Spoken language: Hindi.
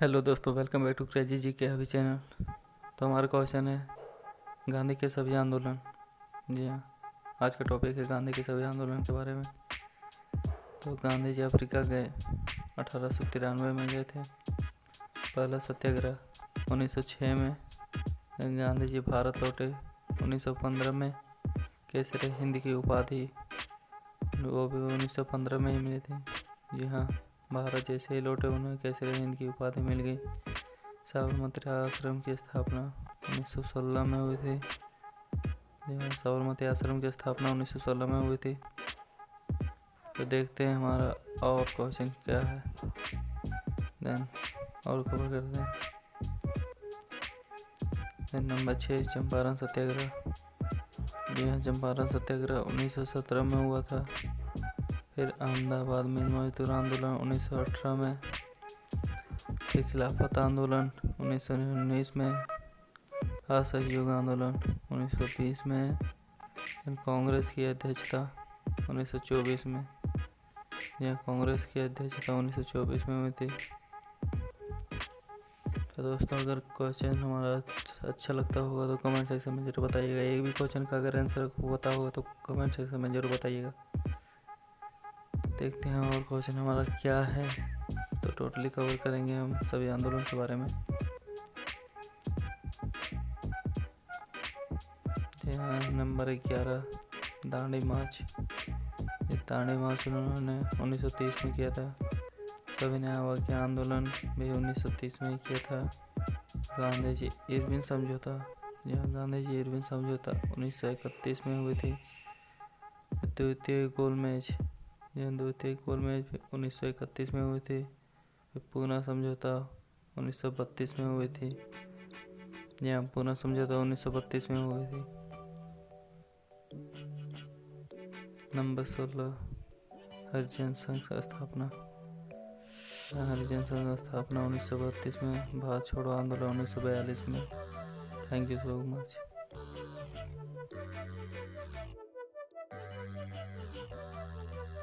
हेलो दोस्तों, वेलकम बैक टू क्रेजी जी के अभी चैनल। तो हमारा क्वेश्चन है, गांधी के सभी आंदोलन। जी हाँ आज का टॉपिक है गांधी के सभी आंदोलन के बारे में। तो गांधी जी अफ्रीका गए, अठारह सौ तिरानवे में गए थे। पहला सत्याग्रह 1906 में गांधी जी भारत लौटे 1915 में। केसरे हिंद की उपाधि, वो भी 1915 में ही मिली थी। जी हाँ। भारत जैसे ही लौटे उन्हें केसरी हिंद की उपाधि मिल गई। साबरमती आश्रम की स्थापना 1916 में हुई थी। साबरमती आश्रम की स्थापना 1916 में हुई थी। तो देखते हैं हमारा और क्वेश्चन क्या है। देन और खबर करते हैं। देन नंबर छः चंपारण सत्याग्रह। जी हाँ चंपारण सत्याग्रह 1917 में हुआ था। फिर अहमदाबाद में मजदूर आंदोलन 1918 में, फिर खिलाफत आंदोलन उन्नीस सौ उन्नीस में, असहयोग आंदोलन 1920 में कांग्रेस की अध्यक्षता 1924 में यह कांग्रेस की अध्यक्षता 1924 में हुई थी। तो दोस्तों, अगर क्वेश्चन हमारा अच्छा लगता होगा तो कमेंट सेक्शन में ज़रूर बताइएगा। एक भी क्वेश्चन का अगर आंसर पता होगा तो कमेंट सेक्शन में ज़रूर बताइएगा। देखते हैं और क्वेश्चन हमारा क्या है। तो टोटली कवर करेंगे हम सभी आंदोलन के बारे में। नंबर ग्यारह, दांडी मार्च। ये दांडी मार्च उन्होंने 1930 में किया था। सभी न्याय अवज्ञा आंदोलन भी 1930 में ही किया था। गांधी जी इरविन समझौता जहाँ गांधी जी इरविन समझौता 1931 में हुई थी। द्वितीय गोल मैच यह द्वितीय गोल मैच उन्नीस में हुई थी। पूना समझौता उन्नीस सौ बत्तीस में हुई थी। यहाँ पूना समझौता उन्नीस सौ बत्तीस में हुई थी। नंबर सोलह, हरिजन संघ स्थापना। हरिजन संघ स्थापना उन्नीस सौ बत्तीस में, भारत छोड़ो आंदोलन उन्नीस सौ बयालीस में। Thank you so much